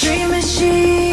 dream machine.